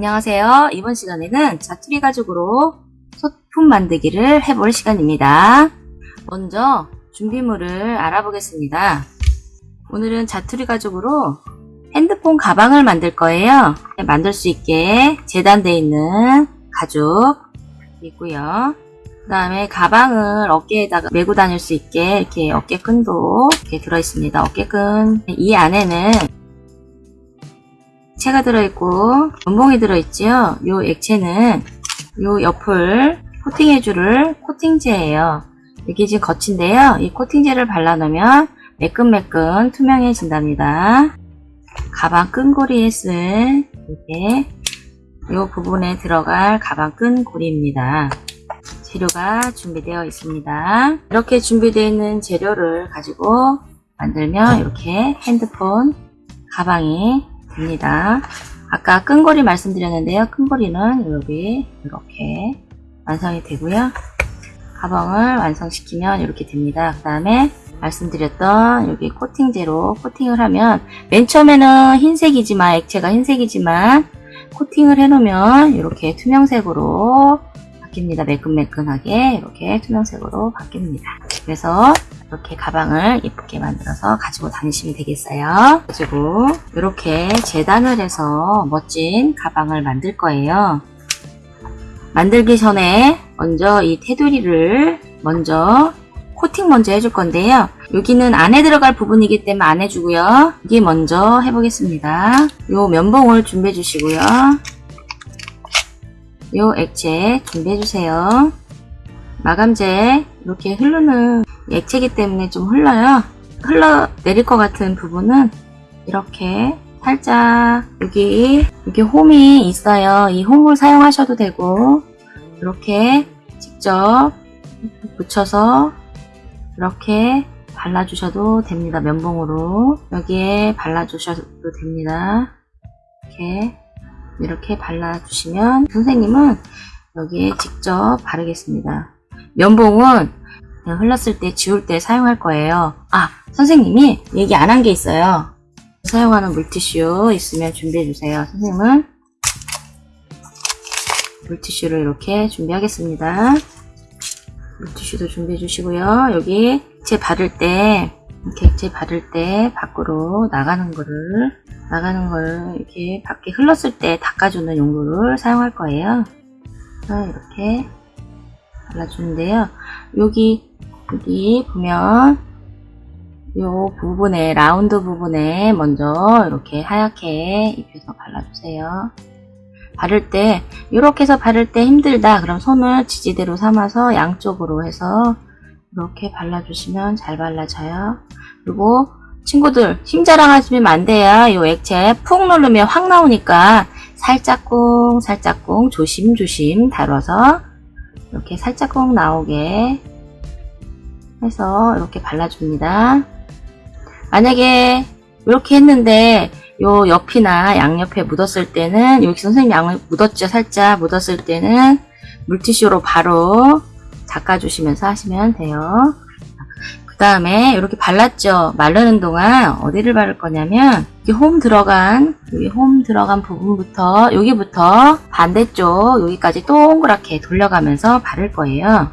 안녕하세요. 이번 시간에는 자투리 가죽으로 소품 만들기를 해볼 시간입니다. 먼저 준비물을 알아보겠습니다. 오늘은 자투리 가죽으로 핸드폰 가방을 만들 거예요. 만들 수 있게 재단되어 있는 가죽 있고요. 그 다음에 가방을 어깨에다가 메고 다닐 수 있게 이렇게 어깨끈도 이렇게 들어있습니다. 어깨끈 이 안에는 액체가 들어있고 면봉이 들어있지요. 이 액체는 이 옆을 코팅해줄 코팅제예요. 이게 지금 겉인데요. 이 코팅제를 발라놓으면 매끈매끈 투명해진답니다. 가방 끈고리에 쓸 이렇게 이 부분에 들어갈 가방 끈고리입니다. 재료가 준비되어 있습니다. 이렇게 준비되어 있는 재료를 가지고 만들면 이렇게 핸드폰 가방이 됩니다. 아까 끈고리 말씀드렸는데요. 끈고리는 여기 이렇게 완성이 되고요. 가방을 완성시키면 이렇게 됩니다. 그 다음에 말씀드렸던 여기 코팅제로 코팅을 하면 맨 처음에는 흰색이지만 액체가 흰색이지만 코팅을 해놓으면 이렇게 투명색으로 바뀝니다. 매끈매끈하게 이렇게 투명색으로 바뀝니다. 그래서 이렇게 가방을 예쁘게 만들어서 가지고 다니시면 되겠어요. 가지고 이렇게 재단을 해서 멋진 가방을 만들 거예요. 만들기 전에 먼저 이 테두리를 먼저 코팅 먼저 해줄 건데요. 여기는 안에 들어갈 부분이기 때문에 안 해주고요. 여기 먼저 해보겠습니다. 요 면봉을 준비해 주시고요. 요 액체 준비해 주세요. 마감제 이렇게 흐르는 액체이기 때문에 좀 흘러요. 흘러 내릴 것 같은 부분은 이렇게 살짝 여기 여기 홈이 있어요. 이 홈을 사용하셔도 되고 이렇게 직접 붙여서 이렇게 발라주셔도 됩니다. 면봉으로 여기에 발라주셔도 됩니다. 이렇게 이렇게 발라주시면 선생님은 여기에 직접 바르겠습니다. 면봉은 흘렀을 때 지울 때 사용할 거예요. 아 선생님이 얘기 안 한 게 있어요. 사용하는 물티슈 있으면 준비해 주세요. 선생님은 물티슈를 이렇게 준비하겠습니다. 물티슈도 준비해 주시고요. 여기 액체 바를 때 이렇게 액체 바를 때 밖으로 나가는 거를 나가는 거를 이렇게 밖에 흘렀을 때 닦아주는 용도를 사용할 거예요. 이렇게 발라주는데요. 여기 여기 보면 요 부분에 라운드 부분에 먼저 이렇게 하얗게 입혀서 발라주세요. 바를 때 이렇게 해서 바를 때 힘들다 그럼 손을 지지대로 삼아서 양쪽으로 해서 이렇게 발라주시면 잘 발라져요. 그리고 친구들 힘 자랑하시면 안 돼요. 이 액체 푹 누르면 확 나오니까 살짝쿵 살짝쿵 조심조심 다뤄서 이렇게 살짝쿵 나오게 해서 이렇게 발라줍니다. 만약에 이렇게 했는데 요 옆이나 양옆에 묻었을 때는 여기 선생님 양을 묻었죠 살짝 묻었을 때는 물티슈로 바로 닦아주시면서 하시면 돼요. 그 다음에 이렇게 발랐죠? 마르는 동안 어디를 바를 거냐면 여기 홈 들어간 여기 홈 들어간 부분부터 여기부터 반대쪽 여기까지 동그랗게 돌려가면서 바를 거예요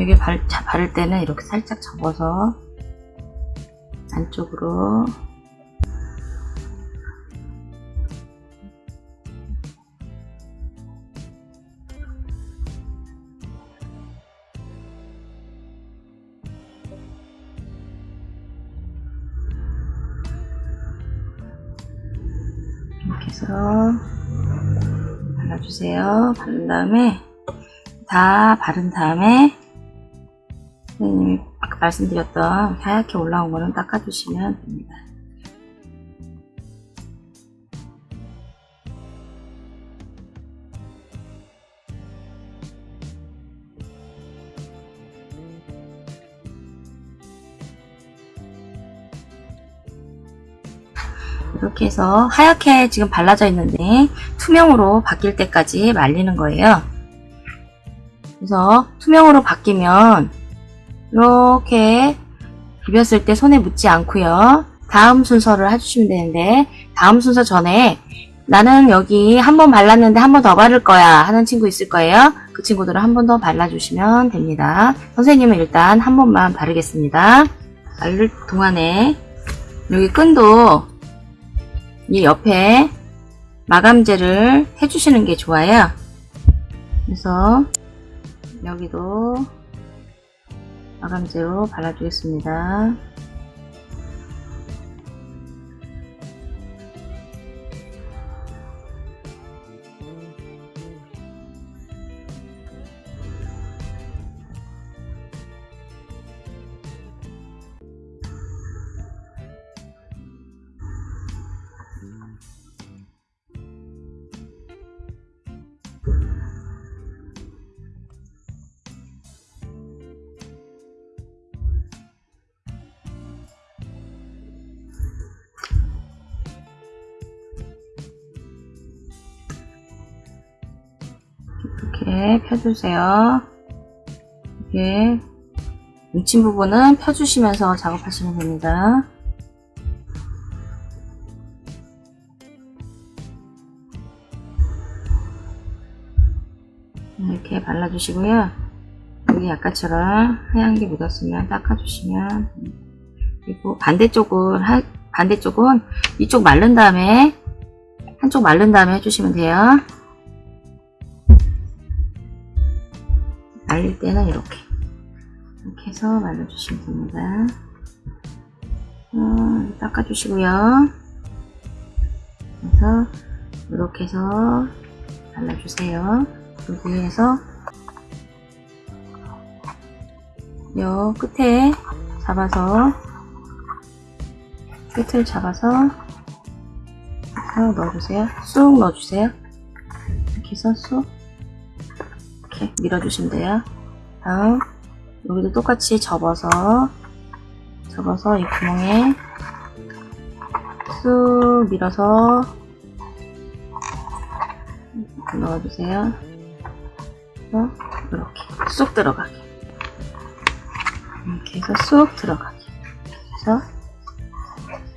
여기 발, 자, 바를 때는 이렇게 살짝 접어서 안쪽으로 이렇게 해서 발라주세요. 바른 다음에 다 바른 다음에 말씀드렸던 하얗게 올라온 거는 닦아주시면 됩니다. 이렇게 해서 하얗게 지금 발라져 있는데 투명으로 바뀔 때까지 말리는 거예요. 그래서 투명으로 바뀌면 이렇게 비볐을 때 손에 묻지 않고요. 다음 순서를 해주시면 되는데 다음 순서 전에 나는 여기 한 번 발랐는데 한 번 더 바를 거야 하는 친구 있을 거예요. 그 친구들은 한 번 더 발라주시면 됩니다. 선생님은 일단 한 번만 바르겠습니다. 바를 동안에 여기 끈도 이 옆에 마감제를 해주시는 게 좋아요. 그래서 여기도 마감제로 발라주겠습니다. 이렇게 펴주세요. 이렇게 뭉친 부분은 펴주시면서 작업하시면 됩니다. 이렇게 발라주시고요. 여기 아까처럼 하얀 게 묻었으면 닦아주시면. 그리고 반대쪽은 하, 반대쪽은 이쪽 마른 다음에 한쪽 마른 다음에 해주시면 돼요. 때는 이렇게 이렇게 해서 말려주시면 됩니다. 어, 닦아주시고요. 그래서 이렇게 해서 발라주세요. 그 위에서 요 끝에 잡아서 끝을 잡아서 이렇게 넣어주세요. 쑥 넣어주세요. 이렇게 해서 쑥 이렇게 밀어주시면 돼요. 다음 여기도 똑같이 접어서 접어서 이 구멍에 쑥 밀어서 이렇게 넣어주세요. 이렇게 쑥 들어가게 이렇게 해서 쑥 들어가게 그래서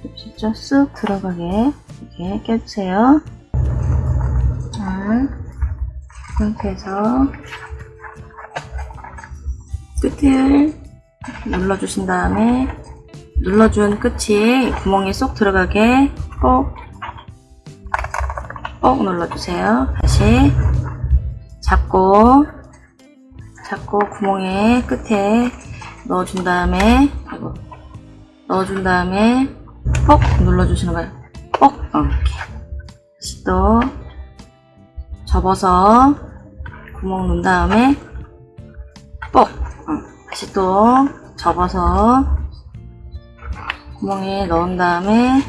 보시죠? 쑥 들어가게 이렇게 껴주세요. 자, 상태에서 끝을 눌러주신 다음에 눌러준 끝이 구멍에 쏙 들어가게 꼭, 꼭 눌러주세요. 다시 잡고 잡고 구멍에 끝에 넣어준 다음에 넣어준 다음에 꼭 눌러주시는 거예요. 꼭 어, 이렇게 다시 또 접어서 구멍 넣은 다음에 뻑 어, 다시 또 접어서 구멍에 넣은 다음에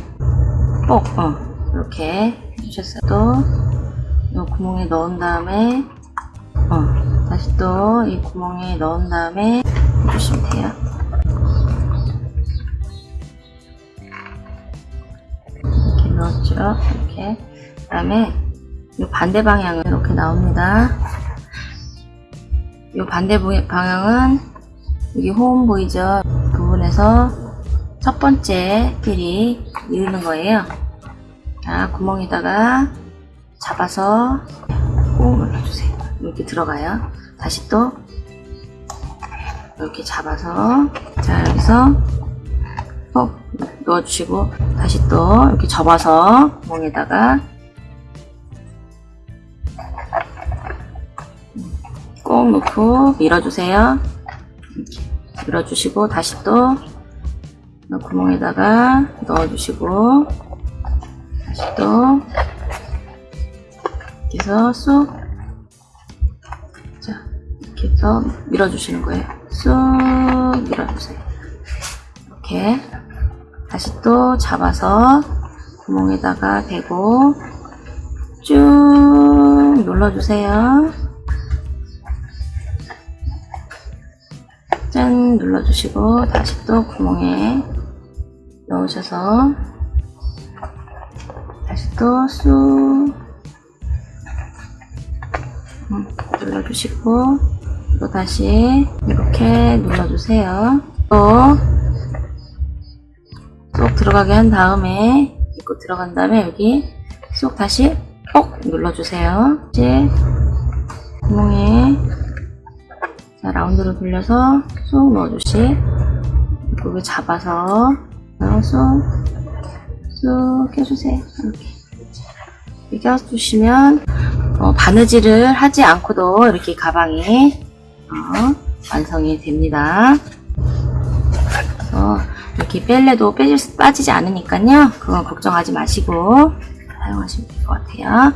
뻑 어, 이렇게 해주셨어요. 또이 구멍에 넣은 다음에 어, 다시 또 이 구멍에 넣은 다음에 해주시면 돼요. 이렇게 넣었죠. 이렇게 그 다음에 이 반대 방향은 이렇게 나옵니다. 이 반대 방향은 여기 호흡 보이죠? 부분에서 첫 번째 길이 이르는 거예요. 자, 구멍에다가 잡아서 꾹 눌러주세요. 이렇게 들어가요. 다시 또 이렇게 잡아서 자 여기서 꼭 넣어주시고 다시 또 이렇게 접어서 구멍에다가 꼭 넣고 밀어주세요. 이렇게 밀어주시고 다시 또 구멍에다가 넣어주시고 다시 또 해서 쏙. 자, 이렇게 해서 밀어주시는 거예요. 쏙 밀어주세요. 이렇게. 다시 또 잡아서 구멍에다가 대고 쭉 눌러주세요. 짠 눌러주시고 다시 또 구멍에 넣으셔서 다시 또쑥 음, 눌러주시고 또 다시 이렇게 눌러주세요. 또쏙 들어가게 한 다음에 이거 들어간 다음에 여기 쏙 다시 꼭 눌러주세요. 이제 구멍에 자, 라운드로 돌려서 쏙 넣어주시 그리고 잡아서 쏙, 쏙 껴주세요. 이렇게. 이렇게 껴주시면 어, 바느질을 하지 않고도 이렇게 가방이 어, 완성이 됩니다. 그래서 이렇게 뺄래도 빼질, 빠지지 않으니까요. 그건 걱정하지 마시고 사용하시면 될 것 같아요.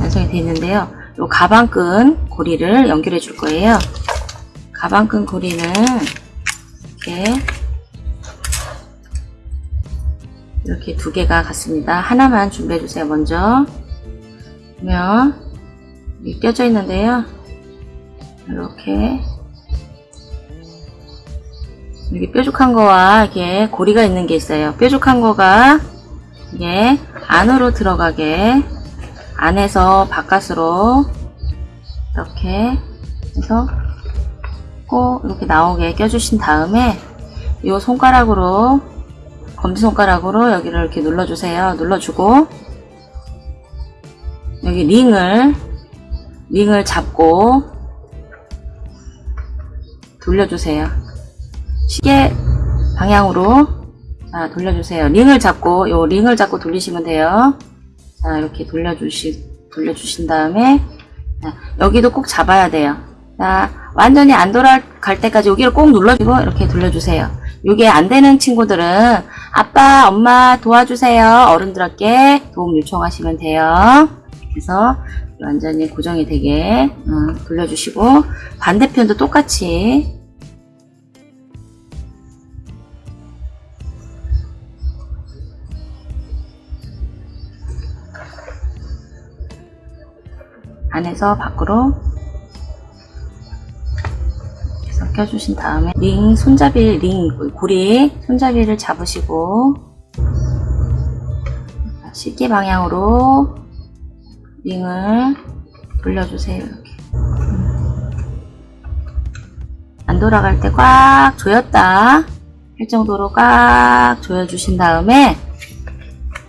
완성이 됐는데요. 이 가방끈 고리를 연결해 줄 거예요. 가방끈 고리는 이렇게 이렇게 두 개가 같습니다. 하나만 준비해 주세요. 먼저 여기 껴져 있는데요. 이렇게 여기 뾰족한 거와 이게 고리가 있는 게 있어요. 뾰족한 거가 이게 안으로 들어가게 안에서 바깥으로 이렇게 해서 꼭 이렇게 나오게 껴주신 다음에 이 손가락으로 검지손가락으로 여기를 이렇게 눌러주세요. 눌러주고 여기 링을 링을 잡고 돌려주세요. 시계 방향으로 자, 돌려주세요. 링을 잡고 요 링을 잡고 돌리시면 돼요. 자 이렇게 돌려주시 돌려주신 다음에 자, 여기도 꼭 잡아야 돼요. 자 완전히 안 돌아갈 때까지 여기를 꼭 눌러주고 이렇게 돌려주세요. 이게 안 되는 친구들은 아빠, 엄마 도와주세요. 어른들께 도움 요청하시면 돼요. 그래서 완전히 고정이 되게 음, 돌려주시고 반대편도 똑같이 안에서 밖으로 껴주신 다음에 링 손잡이 링 고리 손잡이를 잡으시고 시계 방향으로 링을 돌려주세요 이렇게 안 돌아갈 때 꽉 조였다 할 정도로 꽉 조여주신 다음에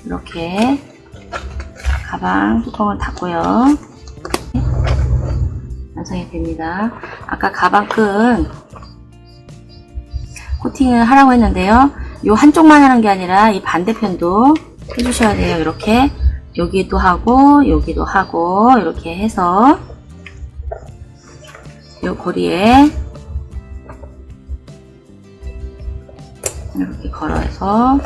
이렇게 가방 뚜껑을 닫고요 완성이 됩니다. 아까 가방끈 코팅을 하라고 했는데요. 이 한쪽만 하는 게 아니라 이 반대편도 해주셔야 돼요. 이렇게 여기도 하고 여기도 하고 이렇게 해서 이 고리에 이렇게 걸어서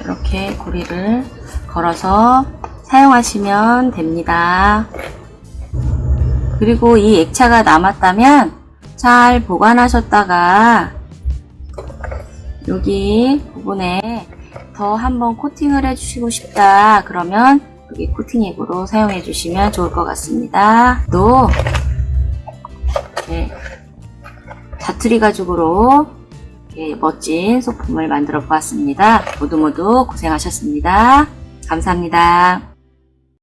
이렇게 고리를 걸어서 사용하시면 됩니다. 그리고 이 액차가 남았다면 잘 보관하셨다가 여기 부분에 더 한번 코팅을 해주시고 싶다 그러면 여기 코팅액으로 사용해 주시면 좋을 것 같습니다. 또 네, 자투리 가죽으로 멋진 소품을 만들어 보았습니다. 모두 모두 고생하셨습니다. 감사합니다.